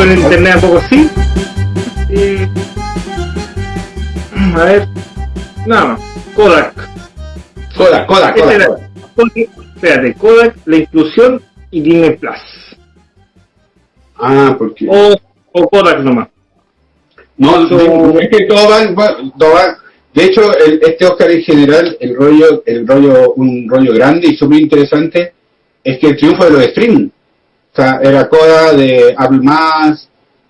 con internet a poco sí. A ver. Nada más. Kodak. Kodak, Kodak, Kodak. era- Kodak. Espérate, Kodak, la inclusión y Disney Plus. Ah, porque... O, o Kodak nomás. No, es que todo va, va- todo va- De hecho, el- este Oscar en general, el rollo, el rollo, un rollo grande y súper interesante, es que el triunfo de los streaming. Era Coda de Apple Más,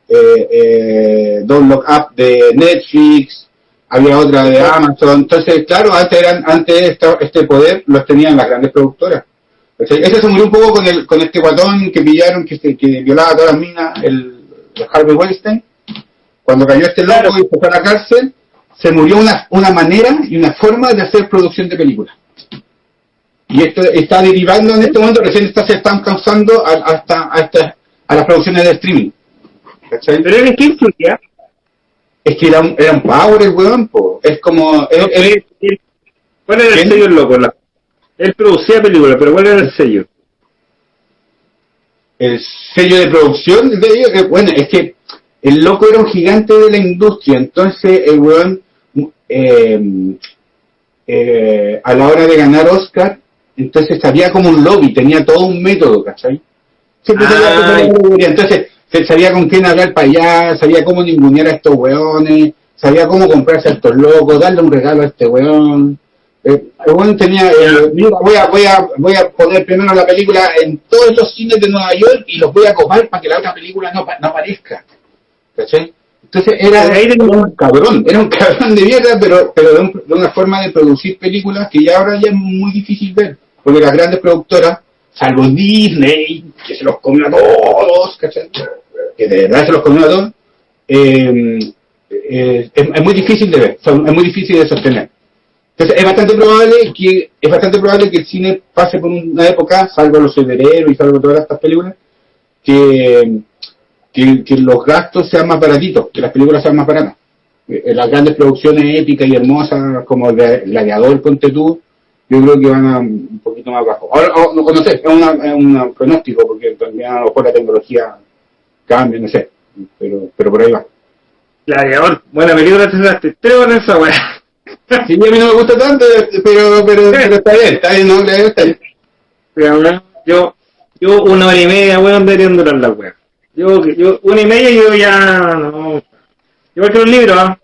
eh, eh, Don't Look Up de Netflix, había otra de Amazon. Entonces, claro, antes eran, antes este poder los tenían las grandes productoras. Ese se murió un poco con el, con este guatón que pillaron, que, que violaba todas las minas, el, el Harvey Weinstein cuando cayó este loco Claro. y fue a la cárcel, se murió una, una manera y una forma de hacer producción de películas. Y esto está derivando en este momento, recién está, se están causando a, hasta, hasta a las producciones de streaming. ¿Cachai? Pero ¿en qué influía? Es que era un, era un power el weón, po. Es como... Él- él- ¿Cuál era el sello el loco? La- él producía películas, pero ¿cuál era el sello? el sello de producción de ellos, eh, bueno, es que el loco era un gigante de la industria, entonces el weón, eh, eh, a la hora de ganar Oscar, entonces sabía como un lobby, tenía todo un método, ¿cachai? Siempre sabía Ah, entonces sabía con quién hablar para allá, sabía cómo ningunear a estos weones, sabía cómo comprarse a estos locos, darle un regalo a este weón. Eh, el weón tenía, eh, mira, voy a, voy a, voy a poner primero la película en todos los cines de Nueva York y los voy a copar para que la otra película no, no aparezca. ¿Cachai? Entonces era, era un cabrón, era un cabrón de mierda, pero, pero de, un- de una forma de producir películas que ya ahora ya es muy difícil ver. Porque las grandes productoras, salvo Disney, que se los comió a todos, ¿cachai? Que de verdad se los comió a todos, eh, eh, es, es muy difícil de ver, son- es muy difícil de sostener. Entonces es bastante probable que es bastante probable que el cine pase por una época, salvo los superhéroes y salvo todas estas películas, que, que, que los gastos sean más baratitos, que las películas sean más baratas. Eh, Las grandes producciones épicas y hermosas como el de Gladiador, ponte tú, yo creo que van a un poquito más bajo. Ahora, o- no, no sé, es, una, es un pronóstico, porque también a lo mejor la tecnología cambia, no sé, pero, pero por ahí va. Gladiador, buena película, te sacaste tres horas esa weá. Sí, a mí no me gusta tanto, pero, pero, pero está bien, está bien, no, Gladiador está bien. Pero, Yo, yo una hora y media, weón, deberían durar la weá. Yo, yo, una y media yo ya, no. Igual que los libros, ¿ah?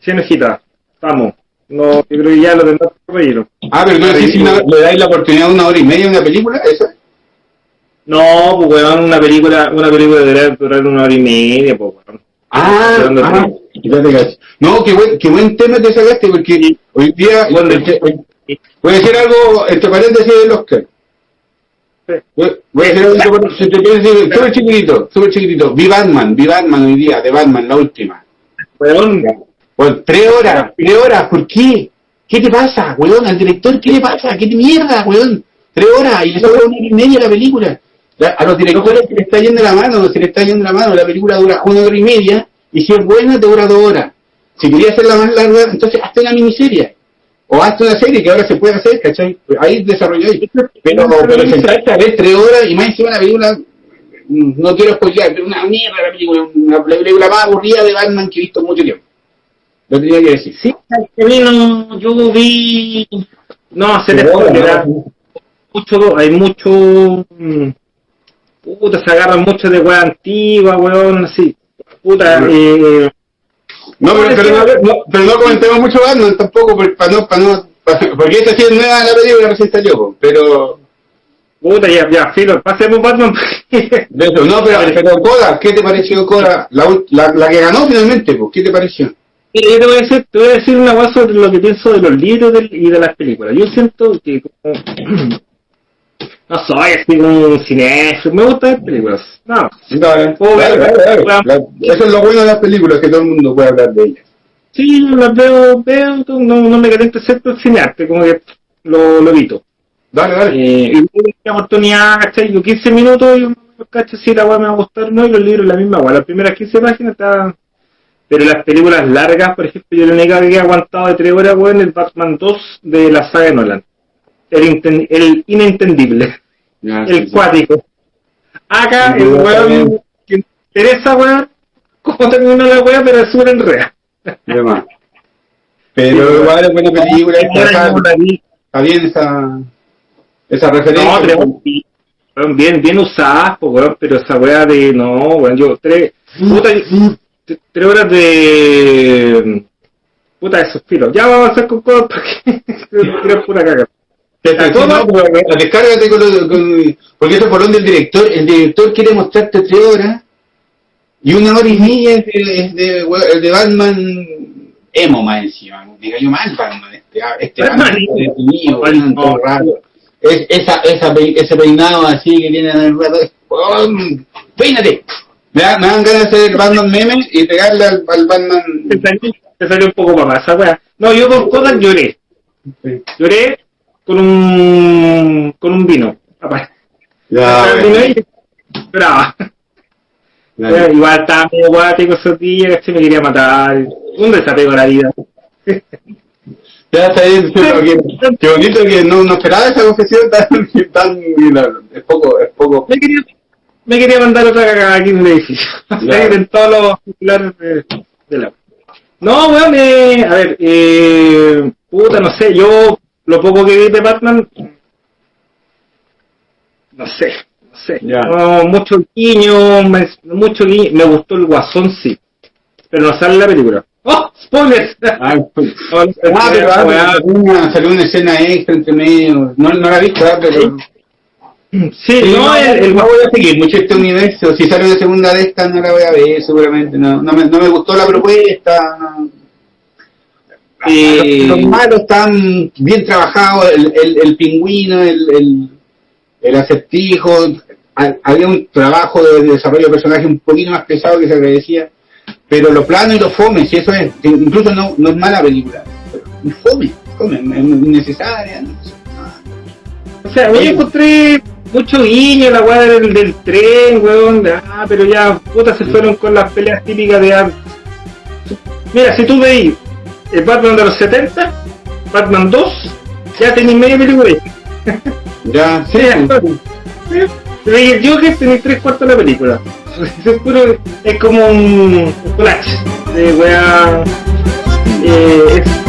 Cien hojitas. Vamos. No, yo creo que ya lo tendrás por relleno. Ah, pero no sé si le dais la oportunidad de una hora y media a una película, ¿eso? No, pues weón, una película, una película debería durar una hora y media, pues weón. Ah, ah. No, qué buen, qué buen tema te sacaste, porque hoy día, Bueno, este, voy a decir algo, entre paréntesis del Oscar. Voy a entre paréntesis, súper chiquitito, súper chiquitito. Vi Batman, vi Batman hoy día, de Batman, la última. Weón, Bueno, tres horas, tres horas, ¿por qué? ¿Qué te pasa, weón? Al director, ¿qué le pasa? ¿Qué te mierda, weón? Tres horas y le sobra una hora y media la película. La- a los directores se le está yendo la mano, se le está yendo la mano. La película dura una hora y media y si es buena te dura dos horas. Si querías hacerla más larga, entonces hazte una miniserie. O hazte una serie que ahora se puede hacer, ¿cachai? Ahí desarrolláis. Pero, pero sentarte a ver tres horas y más encima la película, mm, no quiero spoilear, pero una mierda la película, una película más aburrida de Batman que he visto mucho tiempo. Lo tenía que decir. sí, yo vi... No, se les mucho, hay mucho... mm, Puta, se agarran mucho de weá antigua, weón, así. Puta, eh... No, pero, pero, no, no- pero no comentemos mucho Batman tampoco, para no, para no, para- porque esta sí es nueva la película, recién salió, pero, Puta, ya, ya, filo, pasemos Batman. de eso, no, pero, pero Coda, ¿qué te pareció Coda? La, la, la que ganó finalmente, pues, ¿qué te pareció? Mira, yo te voy a decir, te voy a decir una cosa sobre lo que pienso de los libros del- y de las películas. Yo siento que como... no soy así como un cinéfilo, me gusta ver películas. No, Puedo ver, dale, dale, claro. la- eso es lo bueno de las películas, que todo el mundo puede hablar de ellas. sí, las veo, veo, no, no me caliento excepto el cinearte, como que lo, lo evito. Dale, dale. Eh, y la oportunidad, ¿cachai? Yo 15 minutos, yo cacho si la weá me va a gustar no, y los libros la misma weá. Las primeras 15 páginas está... Pero las películas largas, por ejemplo, yo la única que he aguantado de 3 horas, weón, el Batman 2 de la saga de Nolan. El, el inentendible, Ya, el sí. cuático. Acá, el weón que, interesa, weón, cómo terminó la weá, pero es súper más. Pero igual es buena película, está, bien esa, esa referencia. No, weón, bien, bien usadas, po, weón, pero esa weá de, no, weón, yo, tres, puta, tres horas de, puta de suspiro. Ya vamos a hacer con cosas porque creo pura caga. Te- pero descárgate con, lo- con- porque eso por donde el director, el director quiere mostrarte tres horas y una hora y media es de, es de, de Batman emo más encima, me cayó mal Batman, este, este Batman definido, Batman, todo raro. Es, esa, esa, ese peinado así que tiene en el rato, weón, peínate. Me, da- me dan ganas de hacer Batman meme y pegarle al, al Batman. Te salió, te salió un poco para esa weá. No, yo con cosas lloré. Lloré con un, con un vino. Aparte. Ya, vino bueno. y Eh, Igual estaba medio guático esos días, ¿cachai? me quería matar. Un desapego a la vida. Ya está bien, pero qué, qué bonito que no, no esperaba esa confesión tan, tan es poco, es poco. Me quería, me quería mandar otra cagada aquí en el edificio. Ya. en todos los titulares de, de la. No, weón, eh, a ver, eh, puta, no sé, yo lo poco que vi de Batman, no sé, no sé, Ya. no, mucho guiño, me, mucho guiño, me gustó el guasón, sí, pero no sale la película. ¡Oh! ¡Spoilers! Ah, pues. No, no, Ah, pero esa ah, weá. una- salió una escena extra entre medio. No, no la he visto, ah, pero. Sí, Sí, no, el, el no voy a seguir mucho este universo. Si sale de segunda de esta, no la voy a ver, seguramente. No, no, me, no me gustó la propuesta. No. Eh, Los, los malos están bien trabajados, el, el, el pingüino, el, el, el acertijo. Ha- Había un trabajo de desarrollo de personaje un poquito más pesado que se agradecía. Pero lo plano y lo fome, si eso es, incluso no, no es mala película. pero Fome, fome, es innecesaria. no sé. O sea, Oye. encontré mucho guiño la weá del, del tren, weón. de, ah, pero ya, puta, se fueron con las peleas típicas de antes. Mira, si tú veis el Batman de los 70, Batman 2, ya tenéis media película ahí. Ya, sí, veis el Joker, tenéis tres cuartos de la película. Es, como un, un collage de weá. Eh, es